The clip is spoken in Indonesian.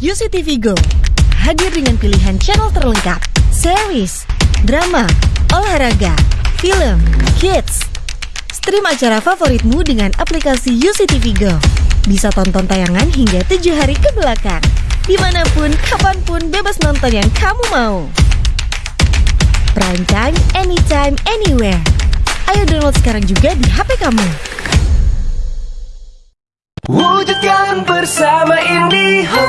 UCTV Go hadir dengan pilihan channel terlengkap, series, drama, olahraga, film, kids. Stream acara favoritmu dengan aplikasi UCTV Go. Bisa tonton tayangan hingga tujuh hari ke belakang. Di mana pun, kapan pun, bebas nonton yang kamu mau. Prime time, anytime, anywhere. Ayo download sekarang juga di HP kamu. Wujudkan bersama IndiHome